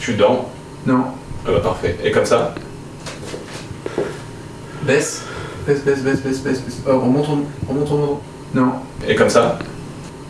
Tu dors Non. Ah bah parfait. Et comme ça Baisse. Baisse, baisse, baisse, baisse, baisse, baisse. Oh, remonte, remonte, remonte. Non. Et comme ça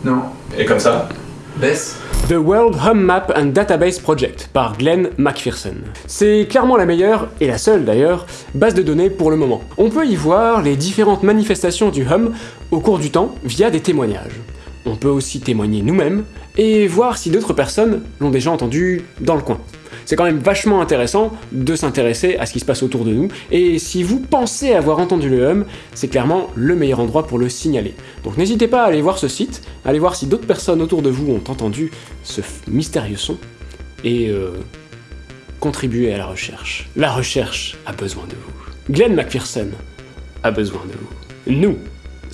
Non. Et comme ça Baisse. The World Hum Map and Database Project par Glenn McPherson. C'est clairement la meilleure, et la seule d'ailleurs, base de données pour le moment. On peut y voir les différentes manifestations du Hum au cours du temps via des témoignages. On peut aussi témoigner nous-mêmes et voir si d'autres personnes l'ont déjà entendu dans le coin. C'est quand même vachement intéressant de s'intéresser à ce qui se passe autour de nous, et si vous pensez avoir entendu le hum, c'est clairement le meilleur endroit pour le signaler. Donc n'hésitez pas à aller voir ce site, aller voir si d'autres personnes autour de vous ont entendu ce mystérieux son, et euh, contribuer à la recherche. La recherche a besoin de vous. Glenn McPherson a besoin de vous. Nous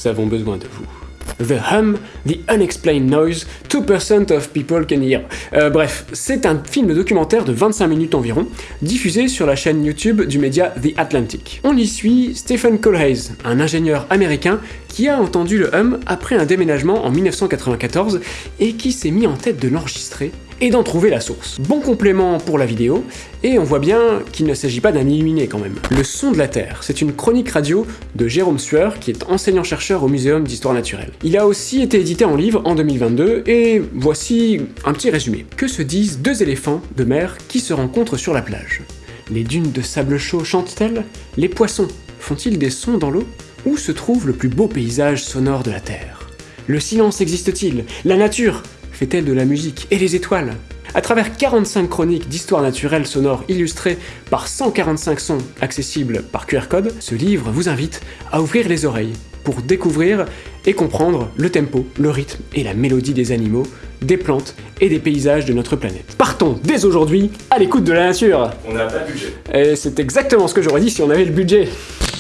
avons besoin de vous. The Hum, The Unexplained Noise, 2% of People Can Hear. Euh, bref, c'est un film documentaire de 25 minutes environ, diffusé sur la chaîne YouTube du média The Atlantic. On y suit Stephen Colhays, un ingénieur américain qui a entendu le Hum après un déménagement en 1994 et qui s'est mis en tête de l'enregistrer et d'en trouver la source. Bon complément pour la vidéo, et on voit bien qu'il ne s'agit pas d'un illuminé quand même. Le son de la Terre, c'est une chronique radio de Jérôme Sueur, qui est enseignant-chercheur au Muséum d'Histoire Naturelle. Il a aussi été édité en livre en 2022, et voici un petit résumé. Que se disent deux éléphants de mer qui se rencontrent sur la plage? Les dunes de sable chaud chantent-elles? Les poissons font-ils des sons dans l'eau? Où se trouve le plus beau paysage sonore de la Terre? Le silence existe-t-il? La nature fait-elle de la musique Et les étoiles. À travers 45 chroniques d'histoire naturelle sonore illustrées par 145 sons accessibles par QR code, ce livre vous invite à ouvrir les oreilles pour découvrir et comprendre le tempo, le rythme et la mélodie des animaux, des plantes et des paysages de notre planète. Partons dès aujourd'hui à l'écoute de la nature On n'a pas de budget. Et c'est exactement ce que j'aurais dit si on avait le budget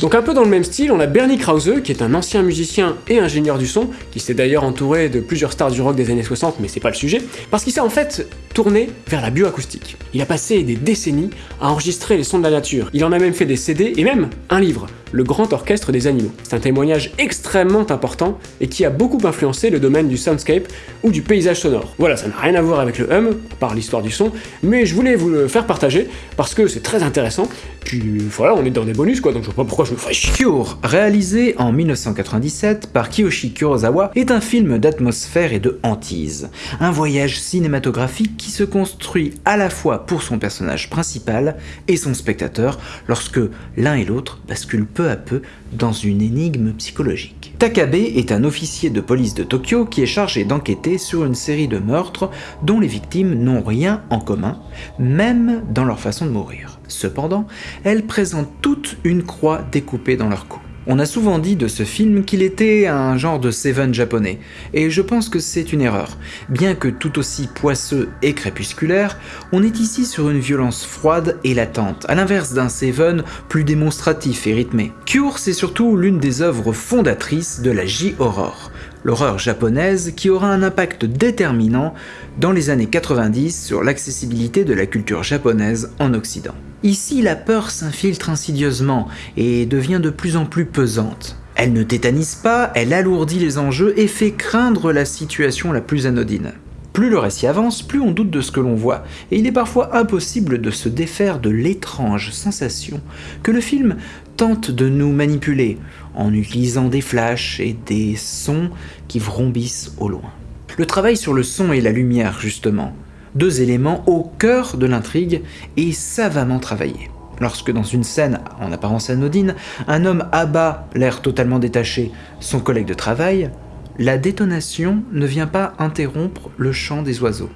donc un peu dans le même style, on a Bernie Krause, qui est un ancien musicien et ingénieur du son, qui s'est d'ailleurs entouré de plusieurs stars du rock des années 60, mais c'est pas le sujet, parce qu'il s'est en fait tourné vers la bioacoustique. Il a passé des décennies à enregistrer les sons de la nature. Il en a même fait des CD et même un livre, Le Grand Orchestre des Animaux. C'est un témoignage extrêmement important et qui a beaucoup influencé le domaine du soundscape ou du paysage sonore. Voilà, ça n'a rien à voir avec le hum, à part l'histoire du son, mais je voulais vous le faire partager parce que c'est très intéressant. Puis voilà, on est dans des bonus quoi, donc je vois pas pourquoi je me chier. Cure, réalisé en 1997 par Kiyoshi Kurosawa, est un film d'atmosphère et de hantise. Un voyage cinématographique qui se construit à la fois pour son personnage principal et son spectateur lorsque l'un et l'autre basculent peu à peu dans une énigme psychologique. Takabe est un officier de police de Tokyo qui est chargé d'enquêter sur une série de meurtres dont les victimes n'ont rien en commun, même dans leur façon de mourir. Cependant, elles présentent toutes une croix découpée dans leur cou. On a souvent dit de ce film qu'il était un genre de Seven japonais, et je pense que c'est une erreur. Bien que tout aussi poisseux et crépusculaire, on est ici sur une violence froide et latente, à l'inverse d'un Seven plus démonstratif et rythmé. Cure, c'est surtout l'une des œuvres fondatrices de la J-horror, l'horreur japonaise qui aura un impact déterminant dans les années 90 sur l'accessibilité de la culture japonaise en Occident. Ici, la peur s'infiltre insidieusement et devient de plus en plus pesante. Elle ne tétanise pas, elle alourdit les enjeux et fait craindre la situation la plus anodine. Plus le récit avance, plus on doute de ce que l'on voit, et il est parfois impossible de se défaire de l'étrange sensation que le film tente de nous manipuler en utilisant des flashs et des sons qui vrombissent au loin. Le travail sur le son et la lumière, justement, deux éléments au cœur de l'intrigue et savamment travaillés. Lorsque dans une scène en apparence anodine, un homme abat, l'air totalement détaché, son collègue de travail, la détonation ne vient pas interrompre le chant des oiseaux.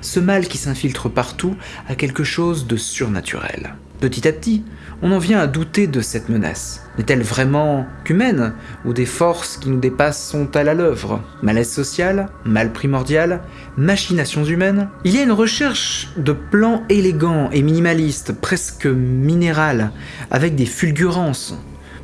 Ce mal qui s'infiltre partout a quelque chose de surnaturel. Petit à petit, on en vient à douter de cette menace. N'est-elle vraiment qu'humaine Ou des forces qui nous dépassent sont-elles à l'œuvre Malaise social Mal primordial Machinations humaines? Il y a une recherche de plans élégants et minimalistes, presque minérales, avec des fulgurances,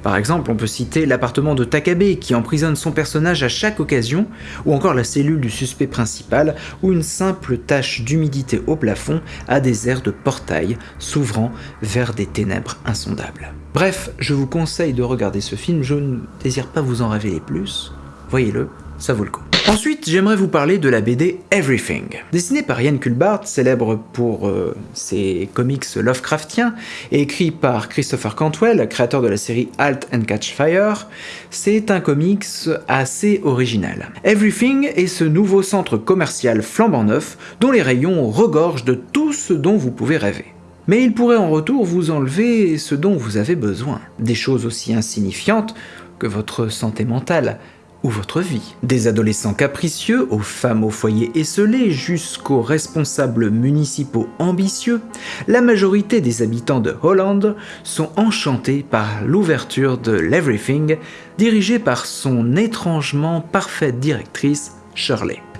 par exemple, on peut citer l'appartement de Takabe qui emprisonne son personnage à chaque occasion, ou encore la cellule du suspect principal, où une simple tache d'humidité au plafond a des airs de portail s'ouvrant vers des ténèbres insondables. Bref, je vous conseille de regarder ce film, je ne désire pas vous en révéler plus. Voyez-le, ça vaut le coup. Ensuite, j'aimerais vous parler de la BD Everything. Dessinée par Ian Kulbart, célèbre pour euh, ses comics Lovecraftiens, et écrit par Christopher Cantwell, créateur de la série Halt and Catch Fire, c'est un comics assez original. Everything est ce nouveau centre commercial flambant neuf dont les rayons regorgent de tout ce dont vous pouvez rêver. Mais il pourrait en retour vous enlever ce dont vous avez besoin. Des choses aussi insignifiantes que votre santé mentale, votre vie. Des adolescents capricieux aux femmes au foyer esselées jusqu'aux responsables municipaux ambitieux, la majorité des habitants de Hollande sont enchantés par l'ouverture de l'Everything dirigée par son étrangement parfaite directrice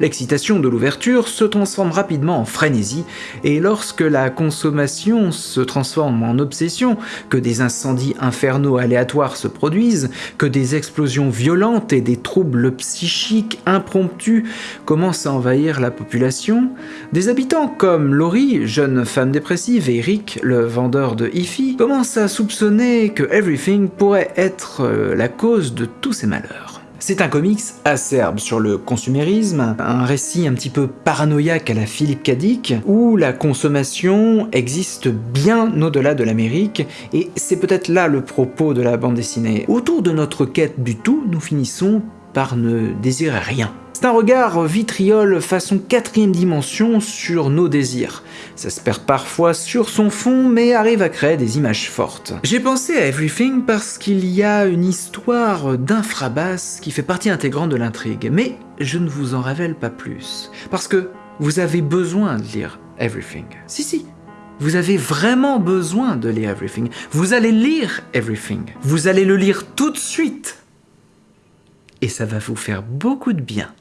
L'excitation de l'ouverture se transforme rapidement en frénésie, et lorsque la consommation se transforme en obsession, que des incendies infernaux aléatoires se produisent, que des explosions violentes et des troubles psychiques impromptus commencent à envahir la population, des habitants comme Laurie, jeune femme dépressive, et Rick, le vendeur de hi commencent à soupçonner que Everything pourrait être euh, la cause de tous ces malheurs. C'est un comics acerbe sur le consumérisme, un récit un petit peu paranoïaque à la Philippe Dick, où la consommation existe bien au-delà de l'Amérique, et c'est peut-être là le propos de la bande dessinée. Autour de notre quête du tout, nous finissons par ne désirer rien. C'est un regard vitriol façon quatrième dimension sur nos désirs. Ça se perd parfois sur son fond, mais arrive à créer des images fortes. J'ai pensé à Everything parce qu'il y a une histoire d'infrabasse qui fait partie intégrante de l'intrigue, mais je ne vous en révèle pas plus. Parce que vous avez besoin de lire Everything. Si, si, vous avez vraiment besoin de lire Everything. Vous allez lire Everything. Vous allez le lire tout de suite. Et ça va vous faire beaucoup de bien.